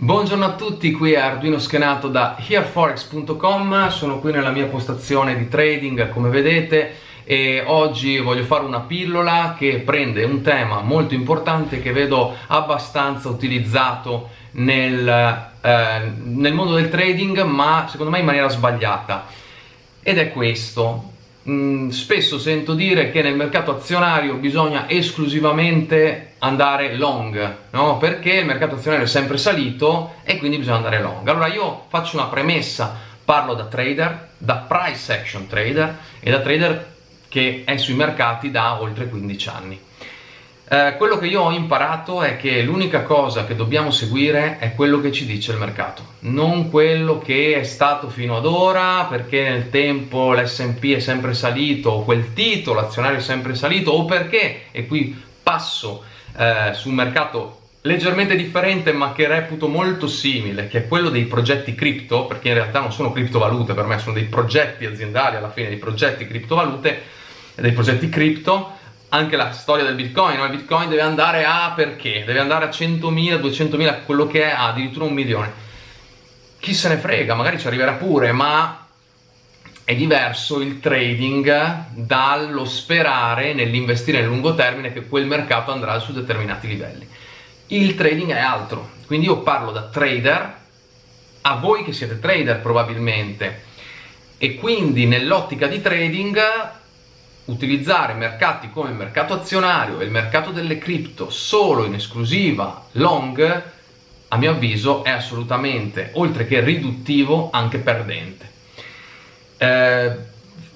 Buongiorno a tutti, qui è Arduino Schenato da hereforex.com, sono qui nella mia postazione di trading come vedete e oggi voglio fare una pillola che prende un tema molto importante che vedo abbastanza utilizzato nel, eh, nel mondo del trading ma secondo me in maniera sbagliata. Ed è questo Mm, spesso sento dire che nel mercato azionario bisogna esclusivamente andare long, no? perché il mercato azionario è sempre salito e quindi bisogna andare long. Allora io faccio una premessa, parlo da trader, da price action trader e da trader che è sui mercati da oltre 15 anni. Eh, quello che io ho imparato è che l'unica cosa che dobbiamo seguire è quello che ci dice il mercato, non quello che è stato fino ad ora perché nel tempo l'S&P è sempre salito o quel titolo azionario è sempre salito o perché, e qui passo eh, su un mercato leggermente differente ma che reputo molto simile, che è quello dei progetti cripto, perché in realtà non sono criptovalute, per me sono dei progetti aziendali, alla fine dei progetti criptovalute, dei progetti cripto, anche la storia del bitcoin, no? il bitcoin deve andare a perché? Deve andare a 100.000, 200.000, quello che è, addirittura un milione. Chi se ne frega, magari ci arriverà pure, ma è diverso il trading dallo sperare nell'investire nel lungo termine che quel mercato andrà su determinati livelli. Il trading è altro, quindi io parlo da trader, a voi che siete trader probabilmente, e quindi nell'ottica di trading utilizzare mercati come il mercato azionario e il mercato delle cripto solo in esclusiva long, a mio avviso è assolutamente, oltre che riduttivo, anche perdente. Eh,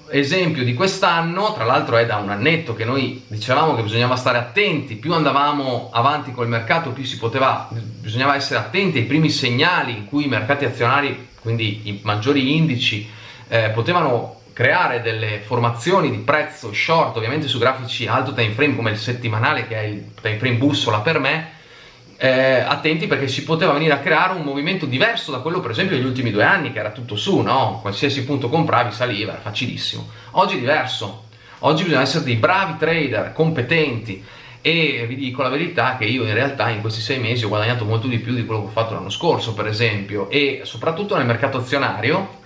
esempio di quest'anno, tra l'altro è da un annetto che noi dicevamo che bisognava stare attenti, più andavamo avanti col mercato, più si poteva, bisognava essere attenti ai primi segnali in cui i mercati azionari, quindi i maggiori indici, eh, potevano creare delle formazioni di prezzo short, ovviamente su grafici alto time frame come il settimanale che è il time frame bussola per me, eh, attenti perché si poteva venire a creare un movimento diverso da quello per esempio degli ultimi due anni che era tutto su, no? Qualsiasi punto compravi saliva, era facilissimo. Oggi è diverso, oggi bisogna essere dei bravi trader, competenti e vi dico la verità che io in realtà in questi sei mesi ho guadagnato molto di più di quello che ho fatto l'anno scorso per esempio e soprattutto nel mercato azionario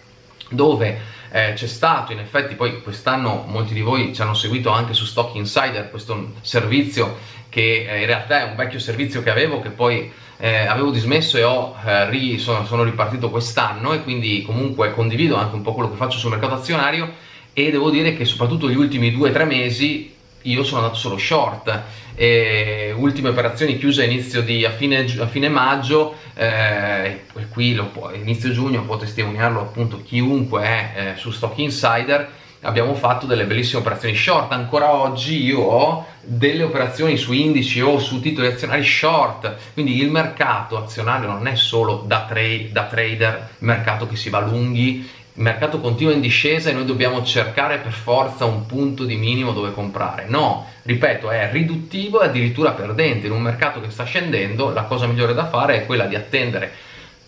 dove eh, c'è stato in effetti poi quest'anno molti di voi ci hanno seguito anche su Stock Insider questo servizio che eh, in realtà è un vecchio servizio che avevo che poi eh, avevo dismesso e ho, eh, ri, sono, sono ripartito quest'anno e quindi comunque condivido anche un po' quello che faccio sul mercato azionario e devo dire che soprattutto gli ultimi due o tre mesi io sono andato solo short e ultime operazioni chiuse a, di, a, fine, a fine maggio eh, qui lo inizio giugno può testimoniarlo appunto chiunque è eh, su Stock Insider abbiamo fatto delle bellissime operazioni short. Ancora oggi io ho delle operazioni su indici o su titoli azionari short. Quindi il mercato azionario non è solo da, tra da trader mercato che si va lunghi il mercato continua in discesa e noi dobbiamo cercare per forza un punto di minimo dove comprare. No, ripeto, è riduttivo e addirittura perdente. In un mercato che sta scendendo la cosa migliore da fare è quella di attendere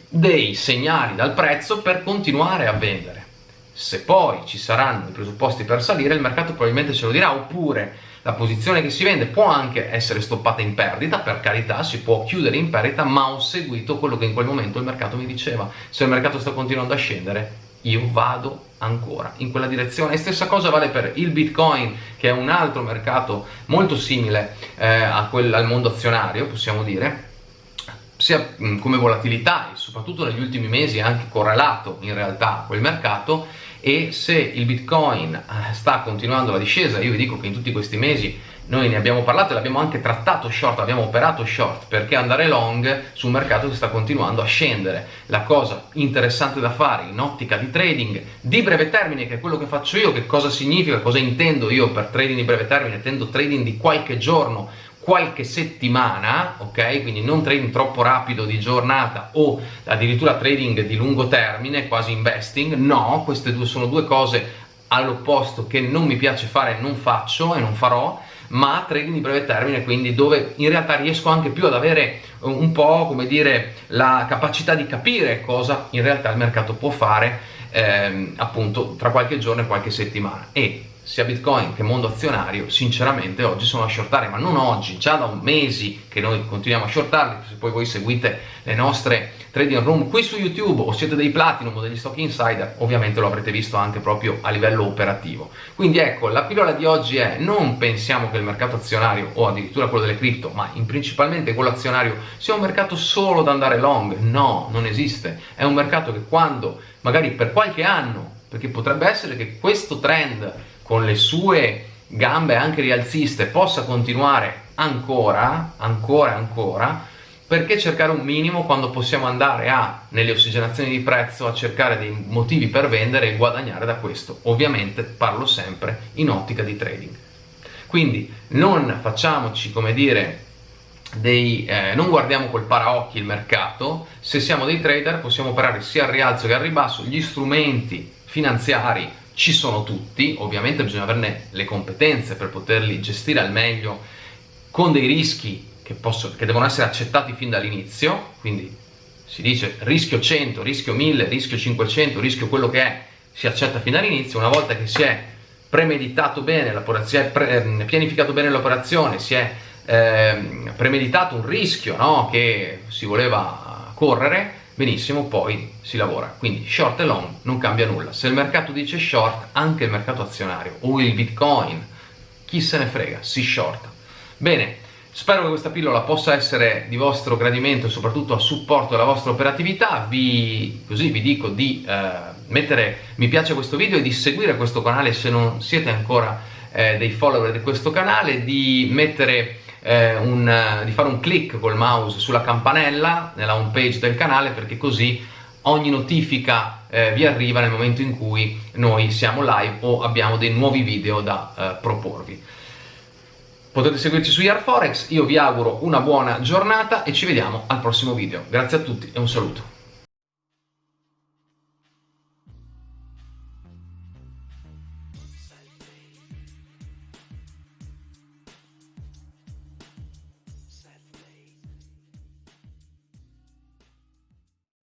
dei segnali dal prezzo per continuare a vendere. Se poi ci saranno i presupposti per salire, il mercato probabilmente ce lo dirà, oppure la posizione che si vende può anche essere stoppata in perdita, per carità, si può chiudere in perdita, ma ho seguito quello che in quel momento il mercato mi diceva. Se il mercato sta continuando a scendere, io vado ancora in quella direzione. E stessa cosa vale per il bitcoin che è un altro mercato molto simile eh, quel, al mondo azionario possiamo dire. Sia come volatilità e soprattutto negli ultimi mesi è anche correlato in realtà a quel mercato. E se il bitcoin eh, sta continuando la discesa io vi dico che in tutti questi mesi noi ne abbiamo parlato e l'abbiamo anche trattato short, abbiamo operato short perché andare long su un mercato che sta continuando a scendere. La cosa interessante da fare in ottica di trading di breve termine, che è quello che faccio io, che cosa significa, cosa intendo io per trading di breve termine, intendo trading di qualche giorno, qualche settimana, ok? Quindi non trading troppo rapido di giornata o addirittura trading di lungo termine, quasi investing, no, queste due sono due cose all'opposto che non mi piace fare, non faccio e non farò, ma trading di breve termine, quindi dove in realtà riesco anche più ad avere un po' come dire la capacità di capire cosa in realtà il mercato può fare ehm, appunto tra qualche giorno e qualche settimana. E sia Bitcoin che mondo azionario, sinceramente oggi sono a shortare, ma non oggi, già da mesi che noi continuiamo a shortarli, se poi voi seguite le nostre trading room qui su YouTube o siete dei Platinum o degli stock insider, ovviamente lo avrete visto anche proprio a livello operativo. Quindi ecco, la pillola di oggi è non pensiamo che il mercato azionario o addirittura quello delle cripto, ma in principalmente quello azionario sia un mercato solo da andare long, no, non esiste, è un mercato che quando magari per qualche anno, perché potrebbe essere che questo trend con le sue gambe anche rialziste possa continuare ancora, ancora, ancora, perché cercare un minimo quando possiamo andare a, nelle ossigenazioni di prezzo, a cercare dei motivi per vendere e guadagnare da questo? Ovviamente parlo sempre in ottica di trading. Quindi non facciamoci, come dire, dei, eh, non guardiamo col paraocchi il mercato, se siamo dei trader possiamo operare sia al rialzo che al ribasso, gli strumenti finanziari ci sono tutti, ovviamente bisogna averne le competenze per poterli gestire al meglio con dei rischi che, posso, che devono essere accettati fin dall'inizio, quindi si dice rischio 100, rischio 1000, rischio 500, rischio quello che è, si accetta fin dall'inizio, una volta che si è premeditato bene, si è pre, ehm, pianificato bene l'operazione, si è eh, premeditato un rischio no, che si voleva correre, benissimo, poi si lavora. Quindi short e long non cambia nulla. Se il mercato dice short, anche il mercato azionario o il bitcoin, chi se ne frega, si shorta. Bene, Spero che questa pillola possa essere di vostro gradimento e soprattutto a supporto della vostra operatività. Vi, così vi dico di eh, mettere mi piace a questo video e di seguire questo canale se non siete ancora eh, dei follower di questo canale, di, mettere, eh, un, di fare un clic col mouse sulla campanella nella home page del canale perché così ogni notifica eh, vi arriva nel momento in cui noi siamo live o abbiamo dei nuovi video da eh, proporvi. Potete seguirci su YarForex, io vi auguro una buona giornata e ci vediamo al prossimo video. Grazie a tutti e un saluto.